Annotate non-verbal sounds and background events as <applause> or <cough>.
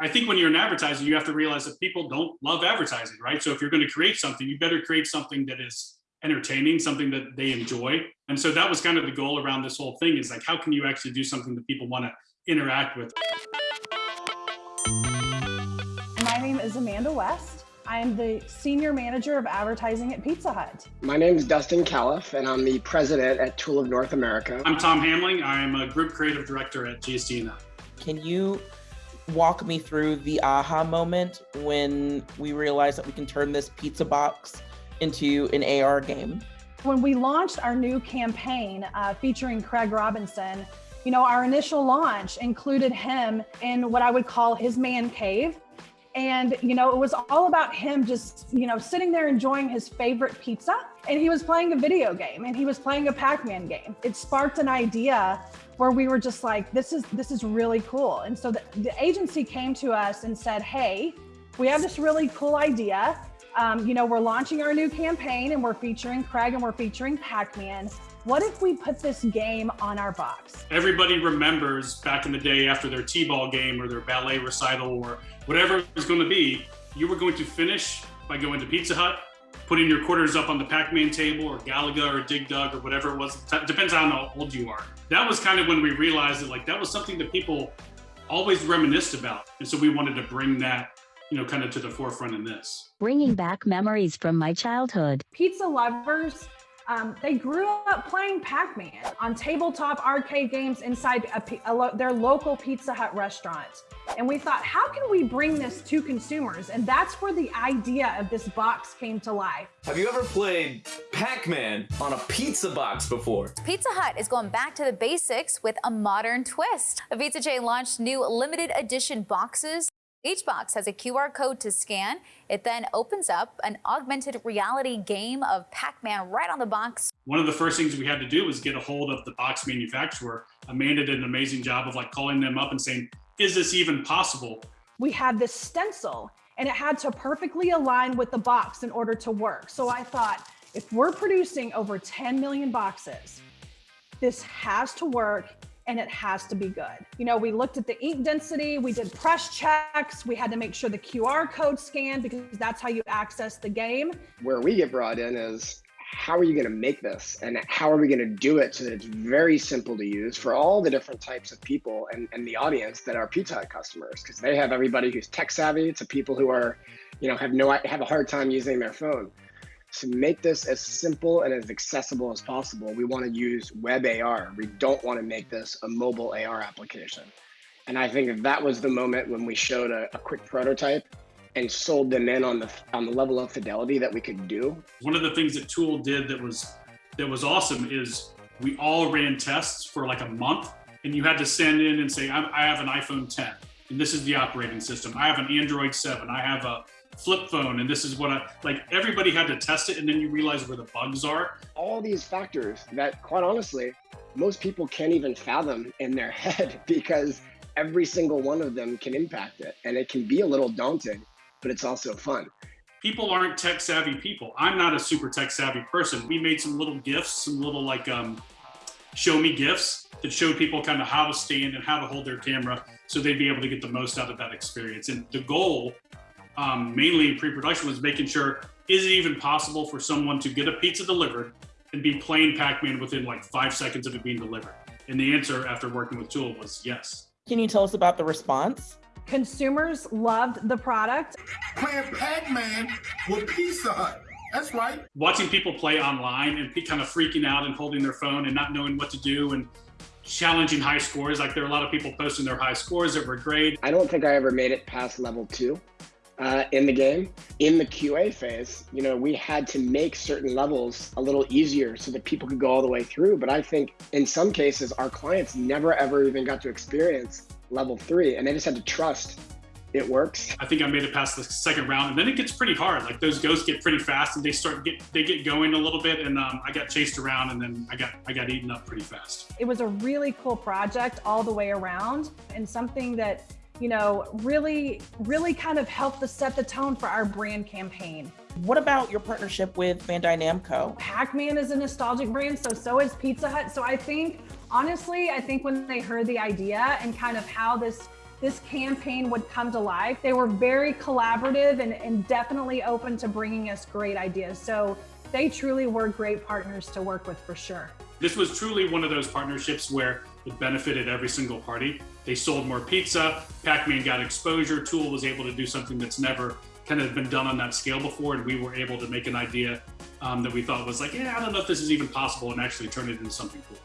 I think when you're an advertiser, you have to realize that people don't love advertising, right? So if you're going to create something, you better create something that is entertaining, something that they enjoy. And so that was kind of the goal around this whole thing is like, how can you actually do something that people want to interact with? My name is Amanda West. I am the Senior Manager of Advertising at Pizza Hut. My name is Dustin Callif, and I'm the President at Tool of North America. I'm Tom Hamling. I'm a Group Creative Director at GSD&M. Can you walk me through the aha moment when we realized that we can turn this pizza box into an AR game? When we launched our new campaign uh, featuring Craig Robinson, you know, our initial launch included him in what I would call his man cave. And, you know, it was all about him just, you know, sitting there enjoying his favorite pizza. And he was playing a video game and he was playing a Pac Man game. It sparked an idea where we were just like, this is this is really cool. And so the, the agency came to us and said, hey, we have this really cool idea. Um, you know, we're launching our new campaign and we're featuring Craig and we're featuring Pac-Man. What if we put this game on our box? Everybody remembers back in the day after their T-ball game or their ballet recital or whatever it was going to be, you were going to finish by going to Pizza Hut, putting your quarters up on the Pac-Man table or Galaga or Dig Dug or whatever it was. Depends on how old you are. That was kind of when we realized that like that was something that people always reminisced about. And so we wanted to bring that, you know, kind of to the forefront in this. Bringing back memories from my childhood. Pizza lovers um, they grew up playing Pac-Man on tabletop arcade games inside a, a lo their local Pizza Hut restaurant. And we thought, how can we bring this to consumers? And that's where the idea of this box came to life. Have you ever played Pac-Man on a pizza box before? Pizza Hut is going back to the basics with a modern twist. The pizza chain launched new limited edition boxes each box has a QR code to scan. It then opens up an augmented reality game of Pac-Man right on the box. One of the first things we had to do was get a hold of the box manufacturer. Amanda did an amazing job of like calling them up and saying, is this even possible? We had this stencil and it had to perfectly align with the box in order to work. So I thought, if we're producing over 10 million boxes, this has to work and it has to be good. You know, we looked at the ink density, we did press checks, we had to make sure the QR code scanned because that's how you access the game. Where we get brought in is how are you going to make this and how are we going to do it so that it's very simple to use for all the different types of people and, and the audience that are Pizza Hut customers because they have everybody who's tech savvy to people who are, you know, have no have a hard time using their phone to make this as simple and as accessible as possible, we want to use web AR. We don't want to make this a mobile AR application. And I think that was the moment when we showed a, a quick prototype and sold them in on the on the level of fidelity that we could do. One of the things that Tool did that was that was awesome is we all ran tests for like a month, and you had to send in and say, I have an iPhone 10, and this is the operating system. I have an Android 7. I have a flip phone and this is what I like everybody had to test it and then you realize where the bugs are. All these factors that quite honestly, most people can't even fathom in their <laughs> head because every single one of them can impact it and it can be a little daunting, but it's also fun. People aren't tech savvy people. I'm not a super tech savvy person. We made some little gifts, some little like um, show me gifts that showed people kind of how to stand and how to hold their camera so they'd be able to get the most out of that experience. And the goal um, mainly in pre-production was making sure, is it even possible for someone to get a pizza delivered and be playing Pac-Man within like five seconds of it being delivered? And the answer after working with Tool was yes. Can you tell us about the response? Consumers loved the product. Playing Pac-Man with Pizza Hut. That's right. Watching people play online and kind of freaking out and holding their phone and not knowing what to do and challenging high scores. Like there are a lot of people posting their high scores that were great. I don't think I ever made it past level two uh, in the game. In the QA phase, you know, we had to make certain levels a little easier so that people could go all the way through. But I think in some cases, our clients never ever even got to experience level three and they just had to trust it works. I think I made it past the second round, and then it gets pretty hard. Like those ghosts get pretty fast, and they start get they get going a little bit, and um, I got chased around, and then I got I got eaten up pretty fast. It was a really cool project all the way around, and something that you know, really, really kind of helped to set the tone for our brand campaign. What about your partnership with Bandai Namco? Pac-Man is a nostalgic brand, so so is Pizza Hut. So I think, honestly, I think when they heard the idea and kind of how this this campaign would come to life. They were very collaborative and, and definitely open to bringing us great ideas. So they truly were great partners to work with for sure. This was truly one of those partnerships where it benefited every single party. They sold more pizza, Pac-Man got exposure, Tool was able to do something that's never kind of been done on that scale before, and we were able to make an idea um, that we thought was like, yeah, I don't know if this is even possible, and actually turn it into something cool.